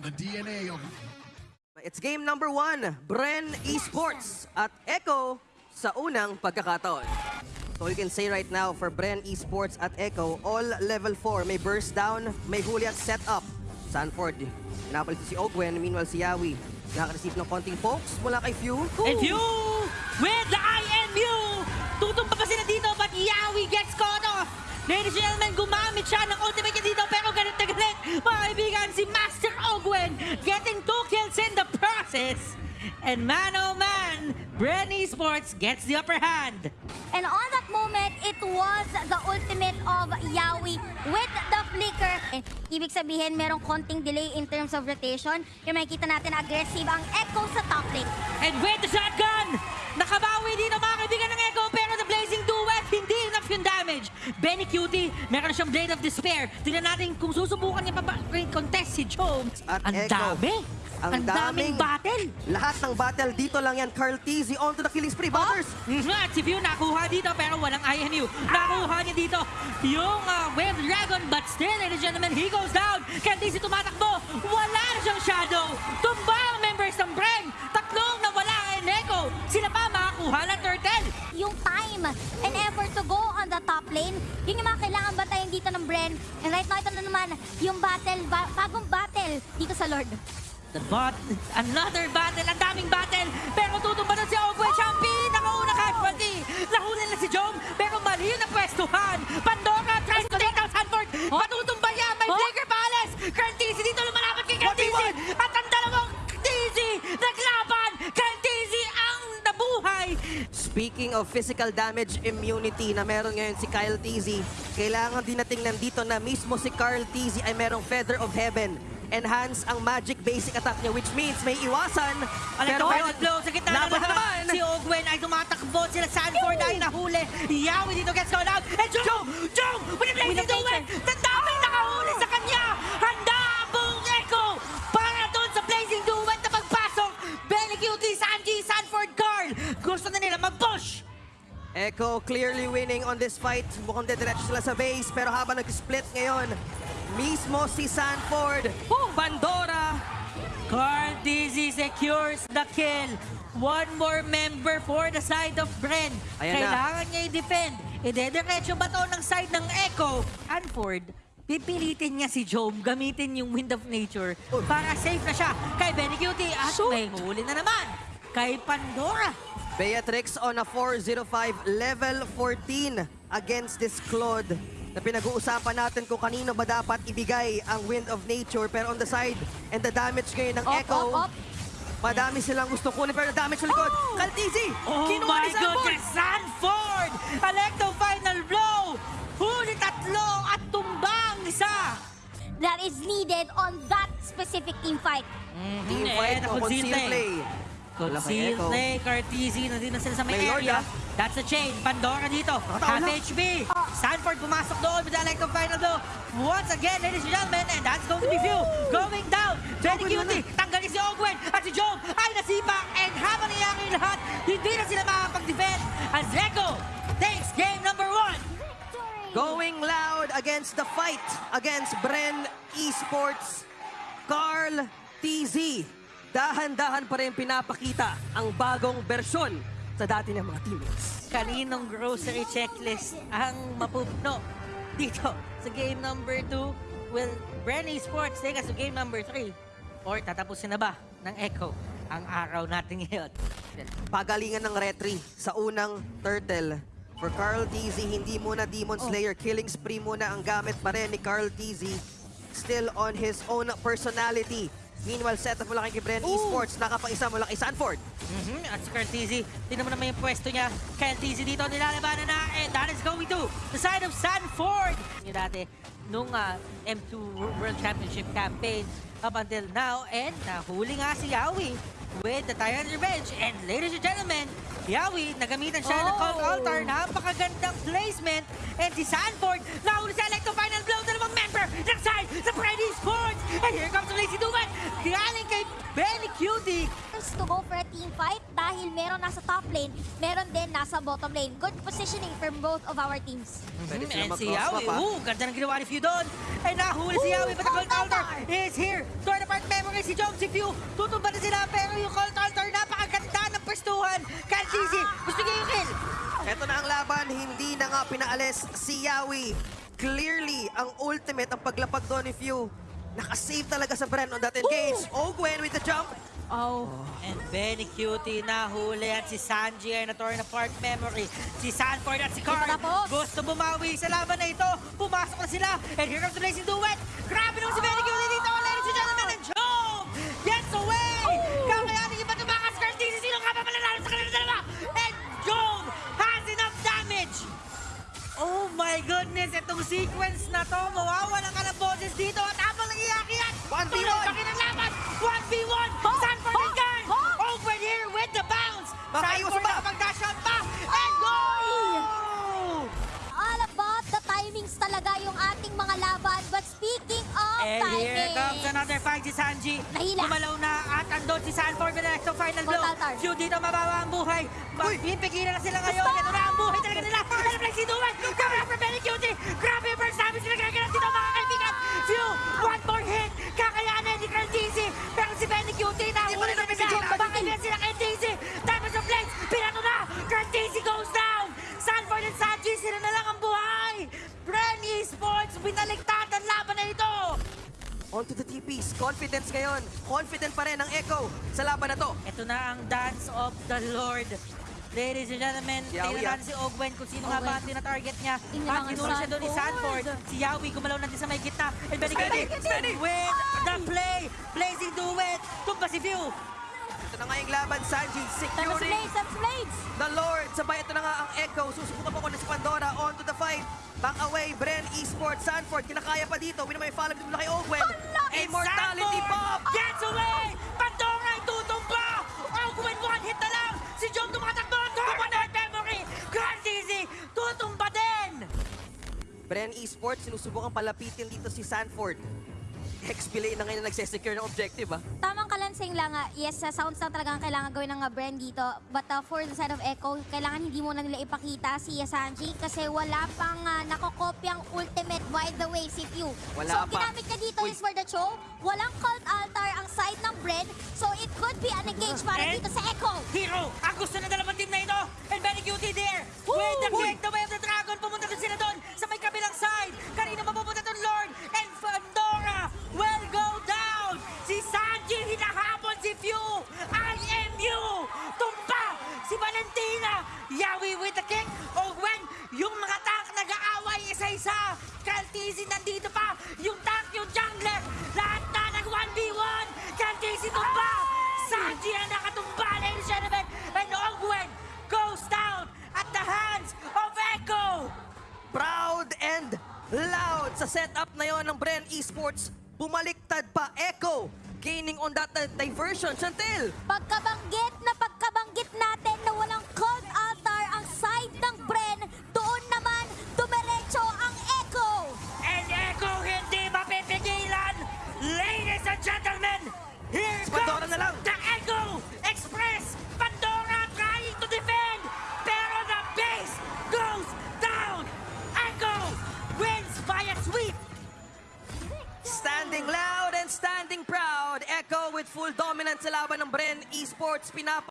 on the DNA of It's game number one, Bren Esports at Echo sa unang pagkakataon. So you can say right now for Bren Esports at Echo, all level 4, may burst down, may huli at set up. Sanford, pinapalit si Ogwen, meanwhile si Yawi, nakaka-receive ng konting pokes mula kay Few. And View with the INView! Tutumpa pa sila dito but Yawi gets caught off! Ladies and gentlemen, gumamit siya ng ultimate niya dito process! And man oh man, Bren Esports gets the upper hand! And on that moment, it was the ultimate of Yawi with the flicker. Ibig sabihin, merong konting delay in terms of rotation. Yung makikita natin, aggressive ang Echo sa top lane. And with the shotgun! Nakabawi dito mga kaibigan ng Echo pero the Blazing Duet, hindi enough yung damage. Benny Cutie, meron siyang Blade of Despair. Tingnan natin kung susubukan niya pa ba contest si Jones. At Ang Echo. dami! Ang Ang daming daming- battle! Lahat ng battle dito lang yan. Carl Tizzy on to the killing spree. Butters! At si View nakuha dito pero walang INU. Nakuha niya dito yung uh, Wave Dragon but still, ladies and gentlemen, he goes down. Candice tumatakbo. Wala na siyang shadow. Tumba ang members ng Bren. Tatlong nawala ang Echo. Sila pa makakuha ng turtle. Yung time and effort to go on the top lane, yun yung mga kailangan batayin dito ng Bren. And right now, ito na naman, yung battle, battle. Bot, another battle, ang daming battle. Pero tutumba na si Ogwe Champion. Nakauna casualty. Nahuli na si Jom, pero mali yung napwestuhan. Pandora tries to take out Sanford. Matutumba niya, may Oh. Flicker Palace. Tizzy dito lumalaban kay Kurt Tizzy. At ang dalawang Tizzy naglaban. Kurt Tizzy ang nabuhay. Speaking of physical damage immunity na meron ngayon si Kyle Tizzy, kailangan din nating nandito na mismo si Carl Tizzy ay merong Feather of Heaven. Enhance ang magic basic attack niya which means may iwasan. Alam Pero ngayon, blow sa gitna ng laban na lahat. naman! Si Ogwen ay tumatakbo. Sila Sanford ay nahuli. Yawi dito gets called out. And Jom! Jom! With blazing With the duet! Tandaming nakahuli sa kanya! Handa buong Echo para doon sa blazing duet na pagpasok. Belly Cutie, Sanji, Sanford, Carl. Gusto na nila mag-push. Echo clearly winning on this fight. Mukhang dediretso sila sa base pero habang nag-split ngayon, mismo si Sanford, Pandora, Carl Dizzy secures the kill. One more member for the side of Bren. Ayan na. Kailangan niya i-defend. Idediretso ba to ng side ng Echo? Anford, pipilitin niya si Jome gamitin yung Wind of Nature para safe na siya kay Benny Cutie at may huli na naman kay Pandora. Beatrix on a 405 level 14 against this Claude na pinag-uusapan natin kung kanino ba dapat ibigay ang Wind of Nature pero on the side and the damage ngayon ng Op, Echo op, op. madami silang gusto kunin pero damage sa likod Oh! Kaltizi! Oh Kinuha my ni Sanford! goodness, Sanford! Electo final blow! Huli tatlo at tumbang isa! That is needed on that specific team fight. Team Eh, fight o na-conceal conceal na eh. Play Wala kay Echo. play, Cartesi, nandun na sila sa may, May Lord, area. ah. That's a chain. Pandora dito. Half na. HP. Stanford pumasok doon with the Electro Final though. Once again, ladies and gentlemen, and that's going to be View. Going down. Ogwen Cutie. Tanggalin si Ogwen. At si Joe ay nasipa. And habang nangyayari yung lahat, hindi na sila makakapag-defend. As Echo takes game number one. Going loud against the fight against Bren Esports, Carl TZ. Dahan-dahan pa rin pinapakita ang bagong bersyon sa dati ng mga teammates. Kaninong grocery checklist ang mapupuno dito sa game number 2? Will Brenny Sports take us to game number 3? Or tatapusin na ba ng Echo ang araw natin ngayon? Pagalingan ng retry sa unang turtle. For Carl TZ, hindi muna Demon Slayer. Killing spree muna ang gamit pa rin ni Carl TZ. Still on his own personality. Meanwhile, set up mula kay Bren Esports. Nakapaisa mula kay Sanford. Mhm, At si Cartesi, tingnan mo naman yung pwesto niya. Cartesi dito nilalabanan na and that is going to the side of Sanford. Yung dati, nung ah, M2 World Championship campaign up until now and nahuli nga si Yawi with the Tyrant Revenge. And ladies and gentlemen, Yawi, nagamitan siya ng Cult Oh. Altar. Napakagandang placement. And si Sanford, nahuli sa Electro Final Blow. Dalawang member ng side sa Freddy Sports. And here comes the Lazy Duet. Galing kay Benny Cutie. First to go for a team fight dahil meron nasa top lane, meron din nasa bottom lane. Good positioning from both of our teams. Mhm, sila And si Yawi, ah. ooh, ganda ng ginawa ni Few doon. Ay nahuli si Yawi, but the Cold Cold Altar is here. Torn apart memory si Jom, si Few. Tutumba na sila, pero yung Cold Altar, napakaganda ng pwestuhan. Can't easy, gusto niya yung kill. Ito na ang laban, hindi na nga pinaalis si Yawi. Clearly, ang ultimate, ang paglapag doon ni Few. Nakasave talaga sa Bren on that engage. Oh, Gwen with the jump. Oh. And Benny Cutie nahuli at si Sanji ay na-torn apart memory. Si Sanford at si Tapos. gusto bumawi sa laban na ito. Pumasok na sila. And here comes the Blazing Duet. Grabe naman si Benny Cutie with the next final blow. Few dito mababa ang buhay. Pipigilan na sila ngayon. Ito na ang buhay talaga nila. Alam lang si Duwan. Grabe ang Benny Cutie. Grabe yung first damage sila TPs. Confidence ngayon. Confident pa rin ang Echo sa laban na to. Ito na ang dance of the Lord. Ladies and gentlemen, Yawi, tingnan ah. natin si Ogwen kung sino nga ba ang tina-target niya. At kinura siya doon ni Sanford. Si Yawi gumalaw na din sa may gitna. And Benny Steady, with the play. Blazing duet. Tumba si View. Ito na nga yung laban, Sanji. Securing Blades, the Lord. Sabay ito na nga ang Echo. Susubukan pa ko na si Pandora. On to the fight. Back away, Bren, Esports, Sanford. Kinakaya pa dito. Win may follow dito mula kay Ogwen. Immortality Bomb! Gets away. Pandora ay tutumba. Ogwen one hit na lang. Si John tumatakbo. Tumba na memory. Grand easy. Tutumba din. Bren Esports, sinusubukan palapitin dito si Sanford. XP na ngayon nagsesecure ng objective, ah. Tamang kalansing lang, ah, yes, sa sounds lang talaga ang kailangan gawin ng uh, brand dito. But uh, for the side of Echo, kailangan hindi muna nila ipakita si Sanji kasi wala pang uh, nakokopyang ultimate by the way si Pew. Wala so, pa. ginamit niya dito Uy. is for the show. Walang cult altar ang side ng brand. So, it could be an engage para And- dito sa Echo. Hero, ang gusto na dalawang team na ito. And Benny Cutie there. Woo! With the Uy! way Bren Esports. Bumaliktad pa Echo. Gaining on that diversion. Chantel! Pagkabanggit na laban ng Bren Esports. Pinapa